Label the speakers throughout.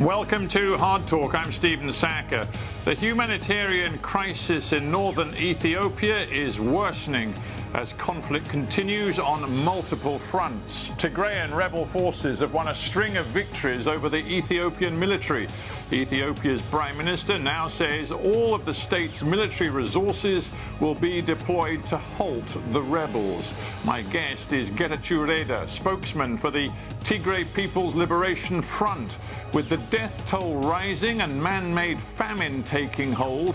Speaker 1: Welcome to Hard Talk. I'm Stephen Sackur. The humanitarian crisis in northern Ethiopia is worsening as conflict continues on multiple fronts. Tigrayan rebel forces have won a string of victories over the Ethiopian military. Ethiopia's prime minister now says all of the state's military resources will be deployed to halt the rebels. My guest is Getachew Reda, spokesman for the Tigray People's Liberation Front. With the death toll rising and man-made famine taking hold,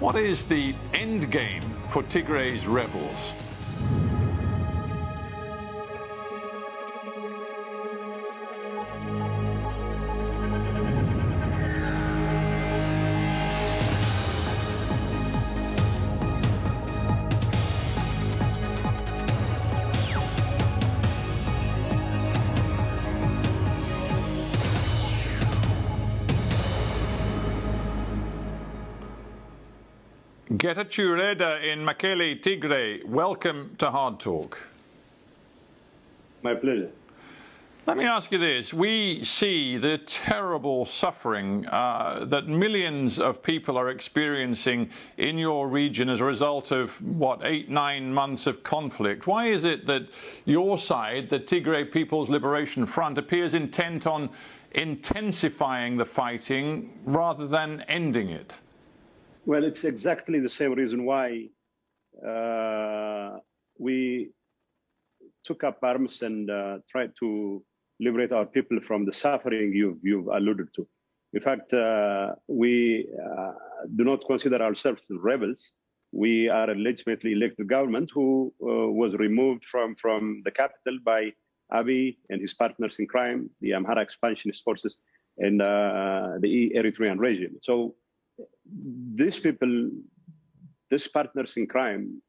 Speaker 1: what is the end game for Tigray's rebels? Getachew Reda in Mekele, Tigray. Welcome to Hard Talk.
Speaker 2: My pleasure.
Speaker 1: Let me ask you this. We see the terrible suffering uh, that millions of people are experiencing in your region as a result of, what, eight, nine months of conflict. Why is it that your side, the Tigray People's Liberation Front, appears intent on intensifying the fighting rather than ending it?
Speaker 2: Well, it's exactly the same reason why uh, we took up arms and uh, tried to liberate our people from the suffering you've, you've alluded to. In fact, uh, we uh, do not consider ourselves rebels. We are a legitimately elected government who uh, was removed from, from the capital by Abiy and his partners in crime, the Amhara expansionist forces, and uh, the Eritrean regime. So these people, these partners in crime,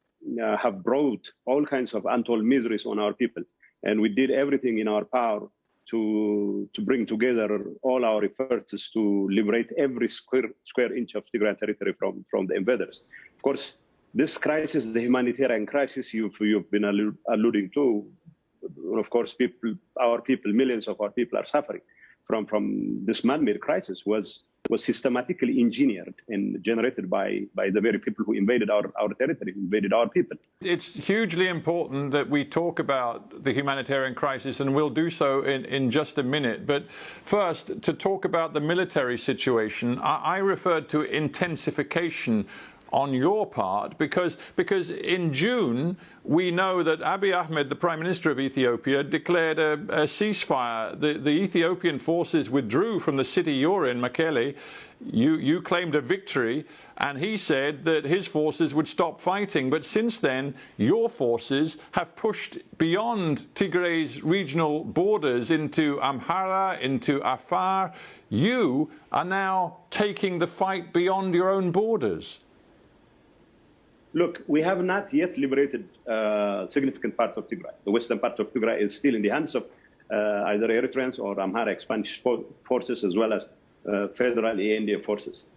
Speaker 2: uh, have brought all kinds of untold miseries on our people. And we did everything in our power to, to bring together all our efforts to liberate every square, square inch of Tigray territory from, from the invaders. Of course, this crisis, the humanitarian crisis you've, you've been alluding to, of course, people, our people, millions of our people are suffering from, from this man-made crisis was was systematically engineered and generated by, by the very people who invaded our, our territory, invaded our people.
Speaker 1: It's hugely important that we talk about the humanitarian crisis, and we'll do so in, in just a minute. But first, to talk about the military situation, I, I referred to intensification on your part because because in June we know that Abiy Ahmed, the Prime Minister of Ethiopia, declared a, a ceasefire. The, the, Ethiopian forces withdrew from the city you're in, Mekele. You, you claimed a victory, and he said that his forces would stop fighting. But since then, your forces have pushed beyond Tigray's regional borders into Amhara, into Afar. You are now taking the fight beyond your own borders.
Speaker 2: Look, we have not yet liberated a uh, significant part of Tigray. The western part of Tigray is still in the hands of uh, either Eritreans or Amhara expansion forces, as well as uh, federal ENDF forces.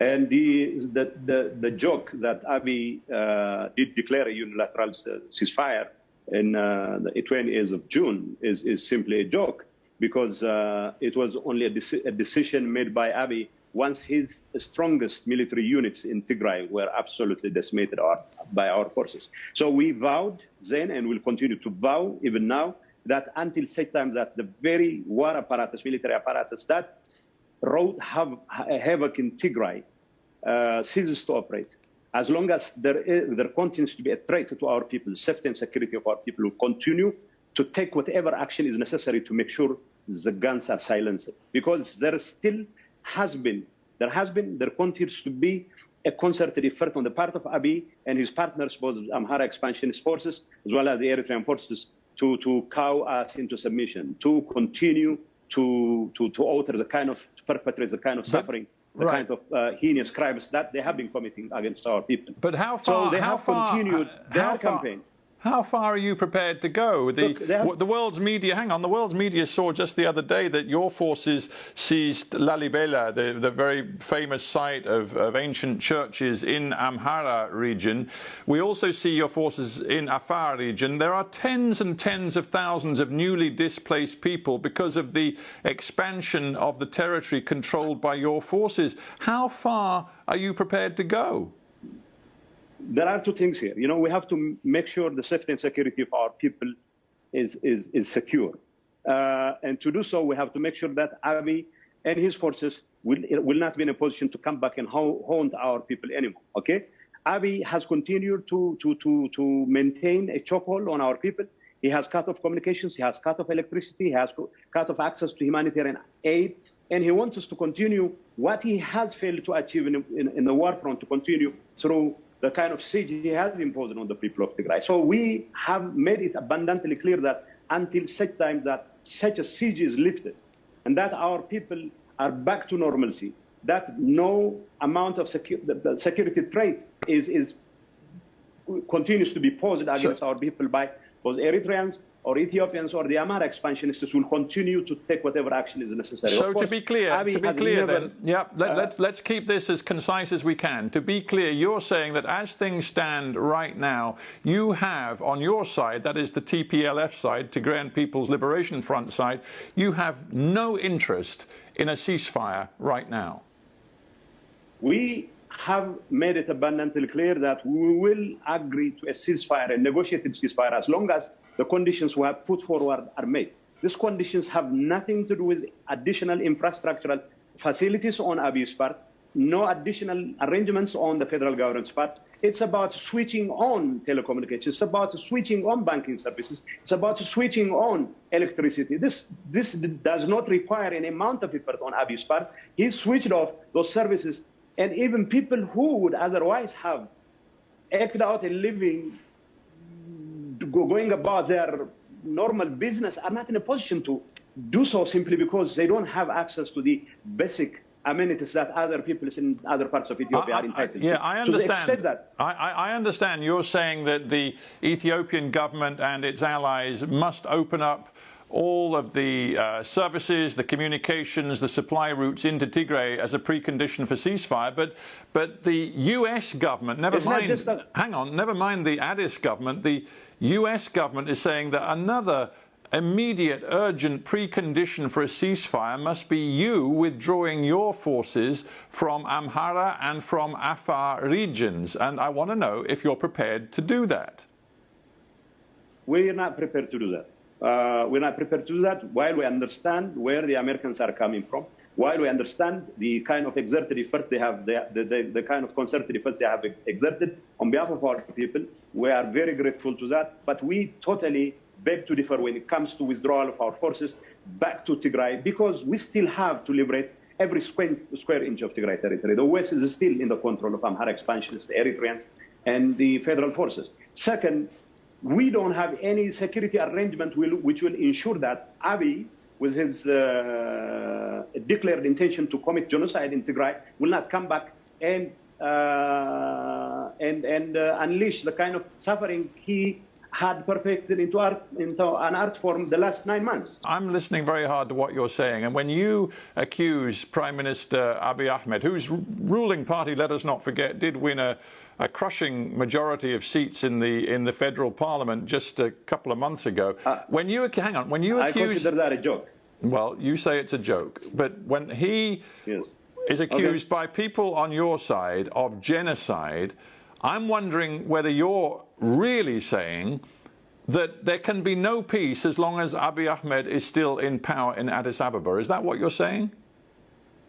Speaker 2: And the, the, the, the joke that Abiy uh, did declare a unilateral ceasefire in uh, the 20th of June is, is simply a joke because uh, it was only a, a decision made by Abiy once his strongest military units in Tigray were absolutely decimated by our forces. So we vowed then and will continue to vow even now that until such time that the very war apparatus, military apparatus that wrought havoc in Tigray uh, ceases to operate. As long as there, is, there continues to be a threat to our people, safety and security of our people, will continue to take whatever action is necessary to make sure the guns are silenced. Because there is still has been, there has been, there continues to be a concerted effort on the part of Abiy and his partners, both Amhara expansionist forces as well as the Eritrean forces, to, to cow us into submission, to continue to, to, to alter the kind of, to perpetrate the kind of suffering, the right. kind of uh, heinous crimes that they have been committing against our people.
Speaker 1: But how far?
Speaker 2: So they
Speaker 1: how
Speaker 2: have
Speaker 1: far,
Speaker 2: continued
Speaker 1: uh,
Speaker 2: their
Speaker 1: far,
Speaker 2: campaign.
Speaker 1: How far are you prepared to go? The,
Speaker 2: Look,
Speaker 1: the world's media, hang on, the world's media saw just the other day that your forces seized Lalibela, the, the very famous site of, of ancient churches in Amhara region. We also see your forces in Afar region. There are tens and tens of thousands of newly displaced people because of the expansion of the territory controlled by your forces. How far are you prepared to go?
Speaker 2: There are two things here. You know, we have to make sure the safety and security of our people is, is, is secure. Uh, and to do so, we have to make sure that Abiy and his forces will, will not be in a position to come back and haunt our people anymore, okay? Abiy has continued to, to, to, to maintain a chokehold on our people. He has cut off communications, he has cut off electricity, he has cut off access to humanitarian aid, and he wants us to continue what he has failed to achieve in, in, in the war front to continue through the kind of siege he has imposed on the people of Tigray. So we have made it abundantly clear that until such time that such a siege is lifted and that our people are back to normalcy, that no amount of secu the security threat is, is continues to be posed against our people by those Eritreans or Ethiopians or the Amhara expansionists will continue to take whatever action is necessary.
Speaker 1: So to be clear, Abiy to be clear never, then, yeah, let, us uh, let's, let's keep this as concise as we can. To be clear, you're saying that as things stand right now, you have on your side, that is the TPLF side, Tigrayan People's Liberation Front side, you have no interest in a ceasefire right now.
Speaker 2: We have made it abundantly clear that we will agree to a ceasefire, a negotiated ceasefire, as long as the conditions we have put forward are made. These conditions have nothing to do with additional infrastructural facilities on Abiy's part, no additional arrangements on the federal government's part. It's about switching on telecommunications. It's about switching on banking services. It's about switching on electricity. This, this does not require any amount of effort on Abiy's part. He switched off those services. And even people who would otherwise have eked out a living going about their normal business are not in a position to do so simply because they don't have access to the basic amenities that other people in other parts of Ethiopia I, are entitled
Speaker 1: I, yeah, to. Yeah, I understand. that. I, I, understand. You're saying that the Ethiopian government and its allies must open up all of the uh, services, the communications, the supply routes into Tigray as a precondition for ceasefire. But but the U.S. government, never
Speaker 2: it's
Speaker 1: mind, hang on, never mind the Addis government, the US government is saying that another immediate, urgent precondition for a ceasefire must be you withdrawing your forces from Amhara and from Afar regions. And I want to know if you're prepared to do that.
Speaker 2: We're not prepared to do that. Uh, we're not prepared to do that while we understand where the Americans are coming from, while we understand the kind of exerted effort they have, the, the, the kind of concerted efforts they have exerted on behalf of our people, we are very grateful to that. But we totally beg to differ when it comes to withdrawal of our forces back to Tigray, because we still have to liberate every square, square inch of Tigray territory. The West is still in the control of Amhara expansionists, the Eritreans, and the federal forces. Second, we don't have any security arrangement will, which will ensure that Abiy with his uh, declared intention to commit genocide in Tigray, will not come back and uh, and and uh, unleash the kind of suffering he had perfected into art into an art form the last nine months.
Speaker 1: I'm listening very hard to what you're saying, and when you accuse Prime Minister Abiy Ahmed, whose ruling party, let us not forget, did win a a crushing majority of seats in the in the federal parliament just a couple of months ago. Uh, when you hang on, when you accuse,
Speaker 2: I consider that a joke.
Speaker 1: Well, you say it's a joke, but when he yes. is accused okay. by people on your side of genocide, I'm wondering whether you're really saying that there can be no peace as long as Abiy Ahmed is still in power in Addis Ababa. Is that what you're saying?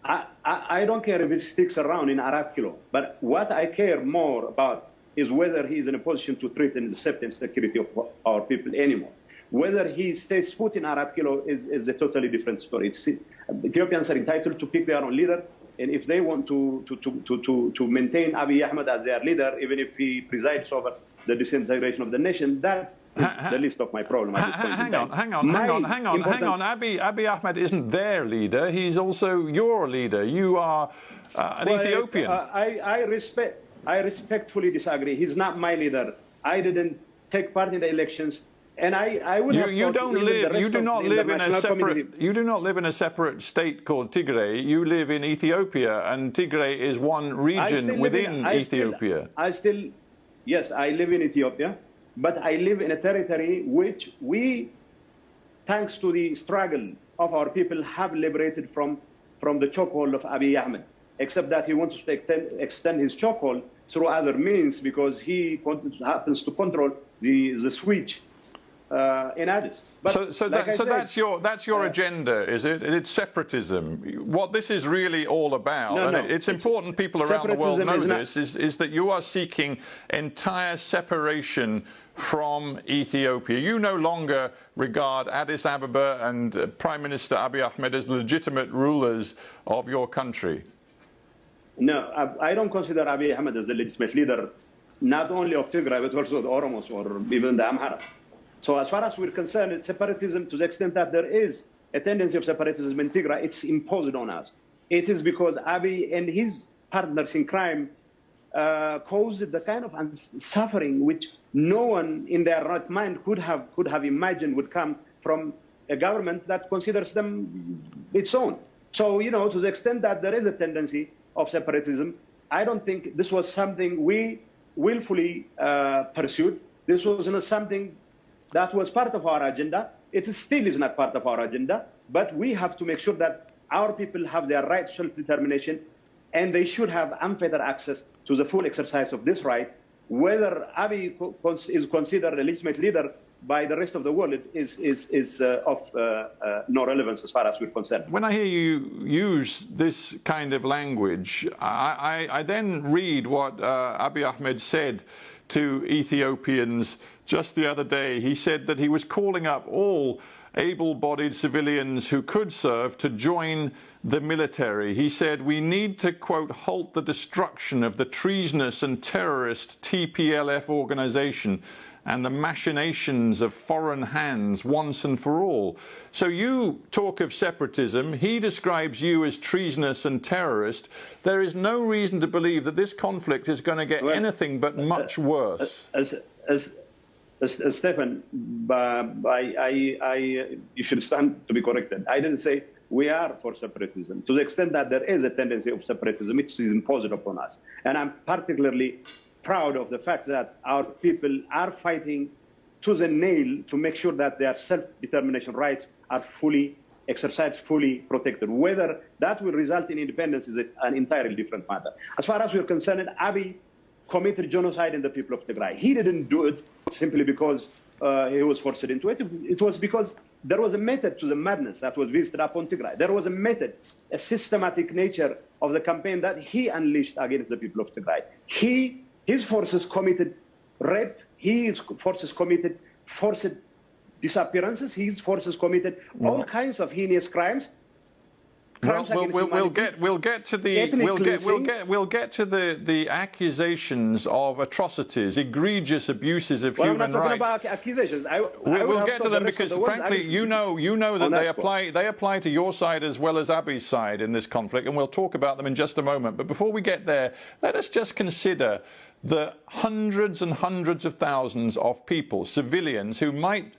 Speaker 2: I, I, don't care if he sticks around in Arat Kilo, but what I care more about is whether he is in a position to threaten the safety and security of our people anymore. Whether he stays put in Arat Kilo is, is a totally different story. It's, Ethiopians are entitled to pick their own leader, and if they want to, to, to, to, to maintain Abiy Ahmed as their leader, even if he presides over the disintegration of the nation, that the least of my problem at this point
Speaker 1: hang on, hang on, hang on, hang on, hang on. Abiy, Abiy Ahmed isn't their leader. He's also your leader. You are uh, an well, Ethiopian.
Speaker 2: Uh, I, I respect. I respectfully disagree. He's not my leader. I didn't take part in the elections. And I, I would
Speaker 1: you,
Speaker 2: have
Speaker 1: you don't live. You do not live in a separate.
Speaker 2: community-
Speaker 1: You do not live in a separate state called Tigray. You live in Ethiopia, and Tigray is one region
Speaker 2: live in-
Speaker 1: within
Speaker 2: I still-
Speaker 1: Ethiopia.
Speaker 2: I still, yes, I live in Ethiopia, but I live in a territory which we, thanks to the struggle of our people, have liberated from, from the chokehold of Abiy Ahmed. Except that he wants to extend, extend his chokehold through other means because he happens to control the, the switch uh, in Addis. But
Speaker 1: So, so,
Speaker 2: like
Speaker 1: that, so
Speaker 2: said,
Speaker 1: that's your that's your
Speaker 2: uh,
Speaker 1: agenda, is it? It's separatism. What this is really all about,
Speaker 2: No,
Speaker 1: and
Speaker 2: no.
Speaker 1: it- it's important people around the world know
Speaker 2: is
Speaker 1: this, is, is that you are seeking entire separation from Ethiopia. You no longer regard Addis Ababa and uh, Prime Minister Abiy Ahmed as legitimate rulers of your country.
Speaker 2: No, I, I don't consider Abiy Ahmed as a legitimate leader, not only of Tigray, but also the Oromos or even the Amhara. So as far as we're concerned, separatism to the extent that there is a tendency of separatism in Tigray, it's imposed on us. It is because Abiy and his partners in crime uh, caused the kind of suffering which no one in their right mind could have, could have imagined would come from a government that considers them its own. So, you know, to the extent that there is a tendency of separatism, I don't think this was something we willfully uh, pursued. This was not something that was part of our agenda. It still is not part of our agenda, but we have to make sure that our people have their right to self-determination and they should have unfettered access to the full exercise of this right. Whether Abiy is considered a legitimate leader by the rest of the world is, is, is uh, of uh, uh, no relevance as far as we're concerned.
Speaker 1: When I hear you use this kind of language, I, I, I then read what uh, Abiy Ahmed said to Ethiopians just the other day. He said that he was calling up all able bodied civilians who could serve to join the military. He said, We need to, quote, halt the destruction of the treasonous and terrorist TPLF organization and the machinations of foreign hands once and for all. So you talk of separatism. He describes you as treasonous and terrorist. There is no reason to believe that this conflict is going to get
Speaker 2: Well,
Speaker 1: anything but much uh, uh, worse.
Speaker 2: as, as, as, as Stefan, I, I, I, you should stand to be corrected. I didn't say we are for separatism. To the extent that there is a tendency of separatism, it is imposed upon us. And I'm particularly proud of the fact that our people are fighting to the nail to make sure that their self-determination rights are fully exercised, fully protected. Whether that will result in independence is an entirely different matter. As far as we're concerned, Abiy committed genocide in the people of Tigray. He didn't do it simply because uh, he was forced into it. It was because there was a method to the madness that was visited upon Tigray. There was a method, a systematic nature of the campaign that he unleashed against the people of Tigray. He, his forces committed rape. His forces committed forced disappearances. His forces committed all kinds of heinous crimes.
Speaker 1: Well,
Speaker 2: crimes
Speaker 1: we'll, we'll, we'll get we'll get to the we'll get we'll get we'll get to the the accusations of atrocities, egregious abuses of
Speaker 2: Well, I'm
Speaker 1: human
Speaker 2: not talking
Speaker 1: rights.
Speaker 2: about accusations. I,
Speaker 1: We,
Speaker 2: have
Speaker 1: get to them because,
Speaker 2: the
Speaker 1: frankly, you know, you know that they apply they apply to your side as well as Abiy's side in this conflict, and we'll talk about them in just a moment. But before we get there, let us just consider the hundreds and hundreds of thousands of people, civilians, who might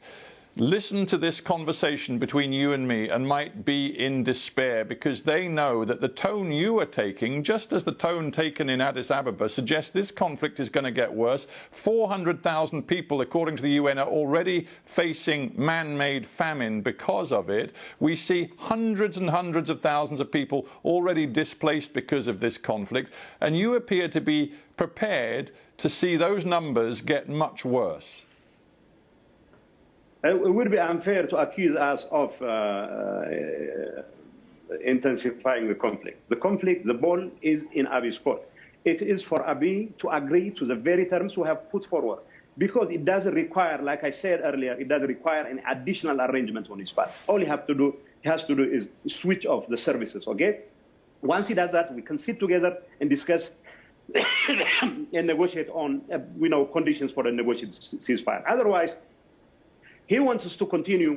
Speaker 1: listen to this conversation between you and me and might be in despair because they know that the tone you are taking, just as the tone taken in Addis Ababa, suggests this conflict is going to get worse. 400,000 people, according to the UN, are already facing man made famine because of it. We see hundreds and hundreds of thousands of people already displaced because of this conflict, and you appear to be prepared to see those numbers get much worse.
Speaker 2: It would be unfair to accuse us of uh, uh, intensifying the conflict. The conflict, the ball is in Abiy's court. It is for Abiy to agree to the very terms we have put forward. Because it doesn't require, like I said earlier, it doesn't require an additional arrangement on his part. All he have to do, he has to do is switch off the services, okay? Once he does that, we can sit together and discuss and negotiate on, uh, you know, conditions for a negotiated ceasefire. Otherwise, he wants us to continue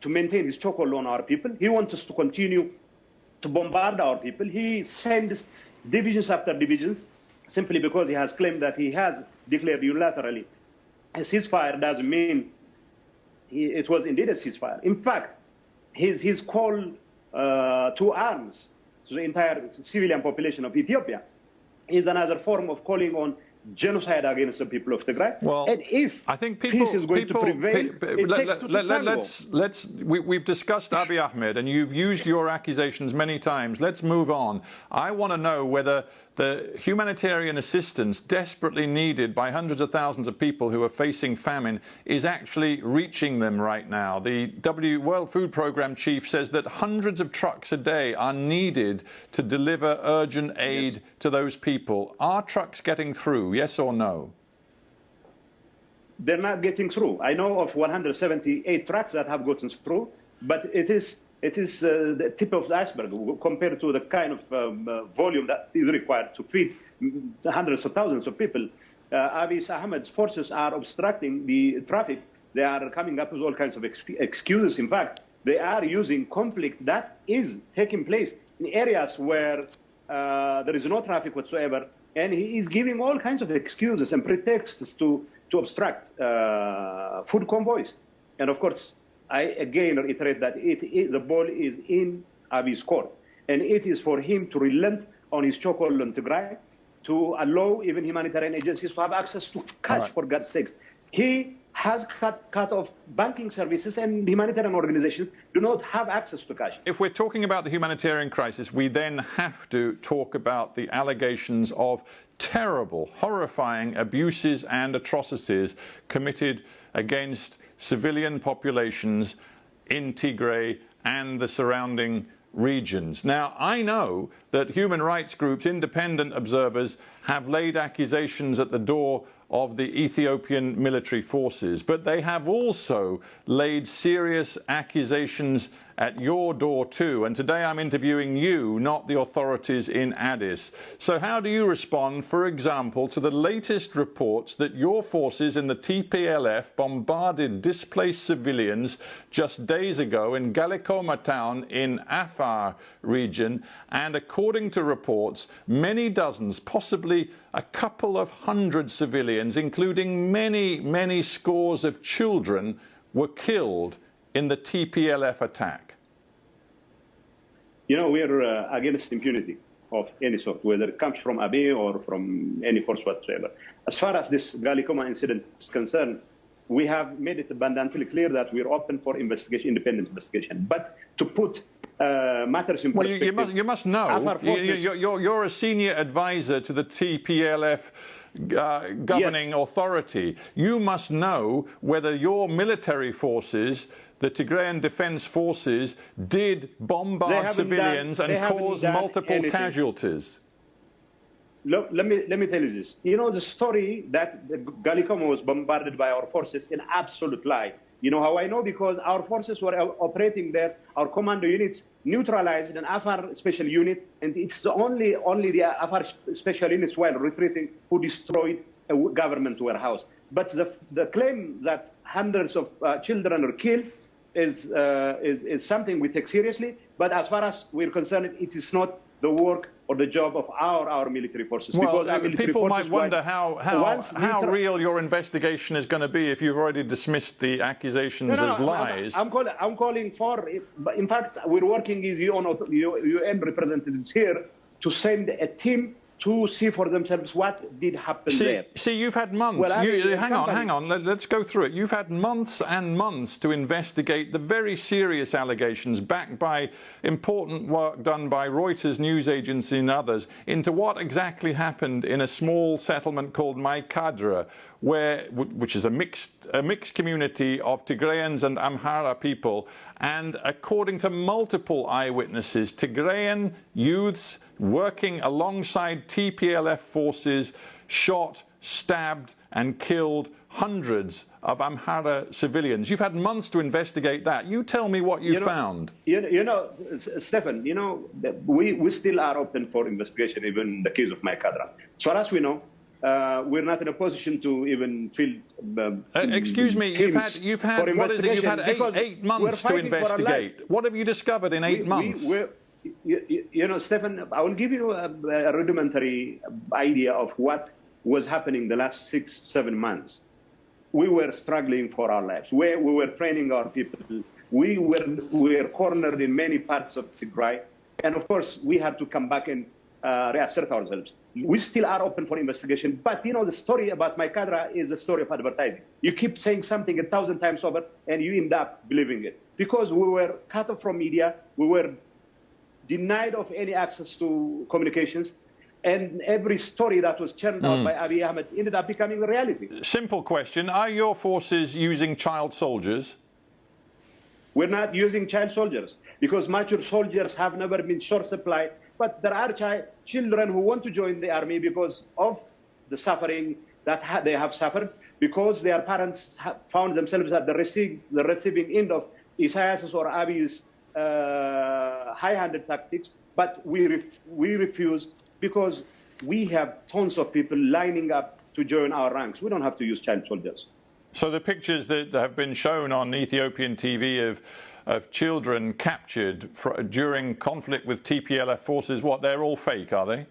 Speaker 2: to maintain his chokehold on our people. He wants us to continue to bombard our people. He sends divisions after divisions simply because he has claimed that he has declared unilaterally a ceasefire doesn't mean he, it was indeed a ceasefire. In fact, his, his call uh, to arms to the entire civilian population of Ethiopia is another form of calling on genocide against the people of Tigray.
Speaker 1: Well,
Speaker 2: and if
Speaker 1: I think people,
Speaker 2: peace is going
Speaker 1: people,
Speaker 2: to prevail,
Speaker 1: pe-
Speaker 2: it
Speaker 1: let,
Speaker 2: takes
Speaker 1: let, let, let's let's we, have discussed Abiy Ahmed, and you've used your accusations many times. Let's move on. I want to know whether the humanitarian assistance desperately needed by hundreds of thousands of people who are facing famine is actually reaching them right now. The W World Food Programme chief says that hundreds of trucks a day are needed to deliver urgent aid
Speaker 2: Yes.
Speaker 1: to those people. Are trucks getting through? Yes or no?
Speaker 2: they're not getting through. I know of 178 trucks that have gotten through, but it is it is uh, the tip of the iceberg compared to the kind of um, uh, volume that is required to feed hundreds of thousands of people. Uh, Abiy Ahmed's forces are obstructing the traffic. They are coming up with all kinds of ex- excuses. In fact, they are using conflict that is taking place in areas where uh, there is no traffic whatsoever, and he is giving all kinds of excuses and pretexts to to obstruct uh, food convoys. And of course, I again reiterate that it is, the ball is in Abiy's court, and it is for him to relent on his chokehold on Tigray, to allow even humanitarian agencies to have access to cash,
Speaker 1: right.
Speaker 2: for God's sakes. He has cut, cut off banking services, and humanitarian organizations do not have access to cash.
Speaker 1: If we're talking about the humanitarian crisis, we then have to talk about the allegations of terrible, horrifying abuses and atrocities committed against civilian populations in Tigray and the surrounding regions. Now, I know that human rights groups, independent observers, have laid accusations at the door of the Ethiopian military forces, but they have also laid serious accusations at your door too. And today I'm interviewing you, not the authorities in Addis. So how do you respond, for example, to the latest reports that your forces in the TPLF bombarded displaced civilians just days ago in Galikoma town in Afar region, and according to reports, many dozens, possibly a couple of hundred civilians, including many, many scores of children, were killed in the TPLF attack?
Speaker 2: You know, we are uh, against impunity of any sort, whether it comes from Abiy or from any force whatsoever. As far as this Galikoma incident is concerned, we have made it abundantly clear that we're open for investigation, independent investigation. But to put uh, matters in
Speaker 1: Well, you,
Speaker 2: perspective,
Speaker 1: you must you must know. You,
Speaker 2: forces-
Speaker 1: you, you're, you're a senior advisor to the TPLF uh, governing authority. You must know whether your military forces, the Tigrayan Defense Forces, did bombard civilians
Speaker 2: done-
Speaker 1: and cause multiple
Speaker 2: anything.
Speaker 1: casualties.
Speaker 2: Look, let me let me tell you this. You know the story that the Galikoma was bombarded by our forces an absolute lie. You know how I know? Because our forces were operating there. Our commando units neutralized an Afar special unit, and it's only only the Afar special units while retreating who destroyed a government warehouse. But the the claim that hundreds of uh, children are killed is, uh, is is something we take seriously. But as far as we're concerned, it is not the work or the job of our our military forces.
Speaker 1: Well, uh,
Speaker 2: military
Speaker 1: people
Speaker 2: forces
Speaker 1: might wonder how how, how real your investigation is going to be if you've already dismissed the accusations
Speaker 2: No, no,
Speaker 1: as
Speaker 2: I'm-
Speaker 1: lies.
Speaker 2: I'm, calling. I'm calling for. In fact, we're working with UN, UN representatives here to send a team to see for themselves what did happen
Speaker 1: See,
Speaker 2: there.
Speaker 1: see, you've had months.
Speaker 2: Well, I
Speaker 1: You-
Speaker 2: mean,
Speaker 1: hang on, hang on. Let, us go through it. You've had months and months to investigate the very serious allegations backed by important work done by Reuters news agency and others into what exactly happened in a small settlement called Maikadra, where, which is a mixed, a mixed community of Tigrayans and Amhara people. And according to multiple eyewitnesses, Tigrayan youths working alongside TPLF forces shot, stabbed, and killed hundreds of Amhara civilians. You've had months to investigate that. You tell me what you,
Speaker 2: You know-
Speaker 1: found.
Speaker 2: You, you know, Stefan, you know, we, we still are open for investigation, even in the case of Maikadra. As far as we know, uh, we're not in a position to even field. Um,
Speaker 1: Uh, excuse me, you've had, you've had what is it? You've had eight, eight months to
Speaker 2: fighting for our lives.
Speaker 1: investigate. What have you discovered in eight
Speaker 2: We-
Speaker 1: months?
Speaker 2: We, you, you- know, Stefan, I will give you a, a rudimentary idea of what was happening the last six, seven months. we were struggling for our lives. We, we were training our people. We were, we were cornered in many parts of Tigray. And of course, we had to come back and uh, reassert ourselves. We still are open for investigation. But, you know, the story about Maikadra is a story of advertising. You keep saying something a thousand times over, and you end up believing it. Because we were cut off from media, we were denied of any access to communications, and every story that was churned out hmm. by Abiy Ahmed ended up becoming a reality.
Speaker 1: Simple question. Are your forces using child soldiers?
Speaker 2: We're not using child soldiers because mature soldiers have never been short supply. But there are chi- children who want to join the army because of the suffering that ha- they have suffered, because their parents found themselves at the, receive- the receiving end of Isaias or Abiy's uh, high-handed tactics. But we, ref- we refuse because we have tons of people lining up to join our ranks. We don't have to use child soldiers.
Speaker 1: So the pictures that have been shown on Ethiopian TV of of children captured for, during conflict with TPLF forces, what they're all fake, are they?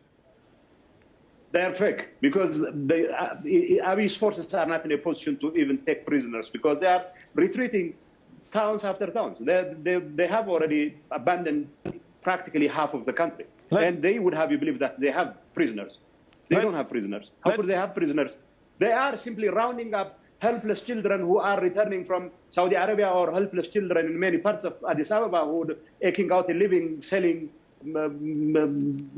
Speaker 2: They're fake because the uh, Abiy's forces are not in a position to even take prisoners because they are retreating towns after towns. They, they, they have already abandoned practically half of the country.
Speaker 1: Let-
Speaker 2: and they would have you believe that they have prisoners. They don't have prisoners. How could they have prisoners? They are simply rounding up helpless children who are returning from Saudi Arabia or helpless children in many parts of Addis Ababa who are aching out a living, selling um, um,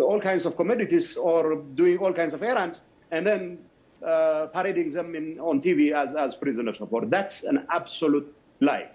Speaker 2: all kinds of commodities or doing all kinds of errands, and then uh, parading them in, on TV as, as prisoners of war. That's an absolute lie.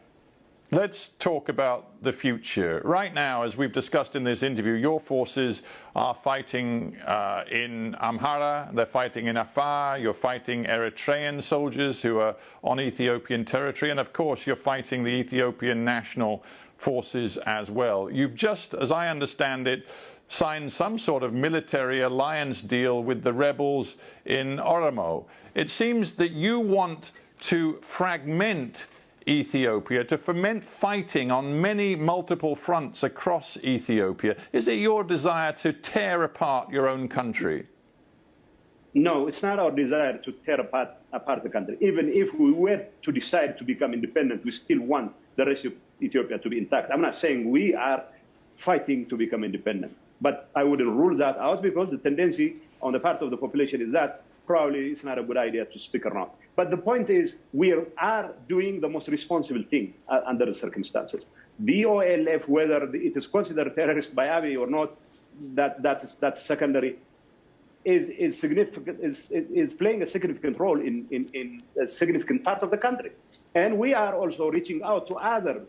Speaker 1: Let's talk about the future. Right now, as we've discussed in this interview, your forces are fighting uh, in Amhara, they're fighting in Afar, you're fighting Eritrean soldiers who are on Ethiopian territory, and of course, you're fighting the Ethiopian national forces as well. You've just, as I understand it, signed some sort of military alliance deal with the rebels in Oromo. It seems that you want to fragment Ethiopia, to foment fighting on many multiple fronts across Ethiopia. Is it your desire to tear apart your own country?
Speaker 2: No, it's not our desire to tear apart, apart the country. Even if we were to decide to become independent, we still want the rest of Ethiopia to be intact. I'm not saying we are fighting to become independent, but I wouldn't rule that out because the tendency on the part of the population is that probably it's not a good idea to stick around. But the point is, we are doing the most responsible thing uh, under the circumstances. The OLF, whether it is considered terrorist by Abiy or not, that, that's, that's secondary is, is significant is, is, is playing a significant role in, in, in a significant part of the country. And we are also reaching out to other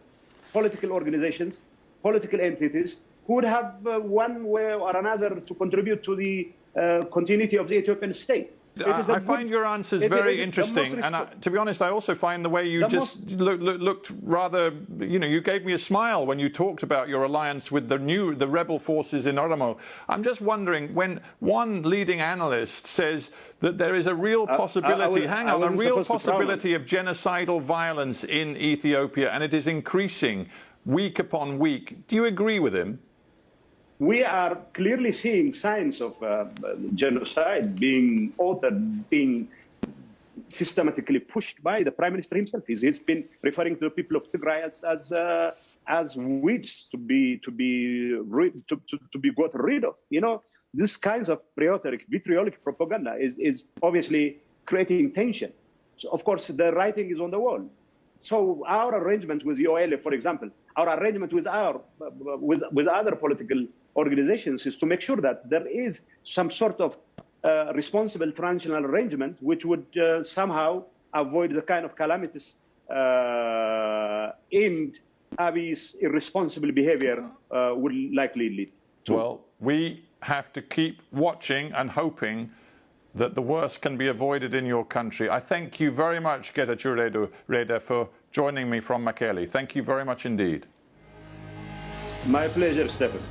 Speaker 2: political organizations, political entities who would have uh, one way or another to contribute to the uh, continuity of the Ethiopian state. It is a
Speaker 1: I
Speaker 2: good-
Speaker 1: find your answers very interesting, and I, to be honest, I also find the way you
Speaker 2: The
Speaker 1: just look, look, looked rather, you know, you gave me a smile when you talked about your alliance with the new, the rebel forces in Oromo. I'm just wondering when one leading analyst says that there is a real
Speaker 2: I- I
Speaker 1: possibility,
Speaker 2: was-
Speaker 1: hang on, a real
Speaker 2: supposed to frown on
Speaker 1: possibility of genocidal violence in Ethiopia, and it is increasing week upon week. Do you agree with him?
Speaker 2: We are clearly seeing signs of uh, genocide being authored, being systematically pushed by the prime minister himself. He's, he's been referring to the people of Tigray as as, uh, as weeds to be to be to, to, to be got rid of. You know, this kinds of rhetoric, vitriolic propaganda is is obviously creating tension. So of course, the writing is on the wall. So our arrangement with OLF, for example, our arrangement with our with with other political organizations is to make sure that there is some sort of uh, responsible transitional arrangement which would uh, somehow avoid the kind of calamities uh, aimed Abiy's irresponsible behavior uh, will likely lead to.
Speaker 1: Well, we have to keep watching and hoping that the worst can be avoided in your country. I thank you very much, Getachew Reda, for joining me from Mekele. Thank you very much indeed.
Speaker 2: My pleasure, Stephen.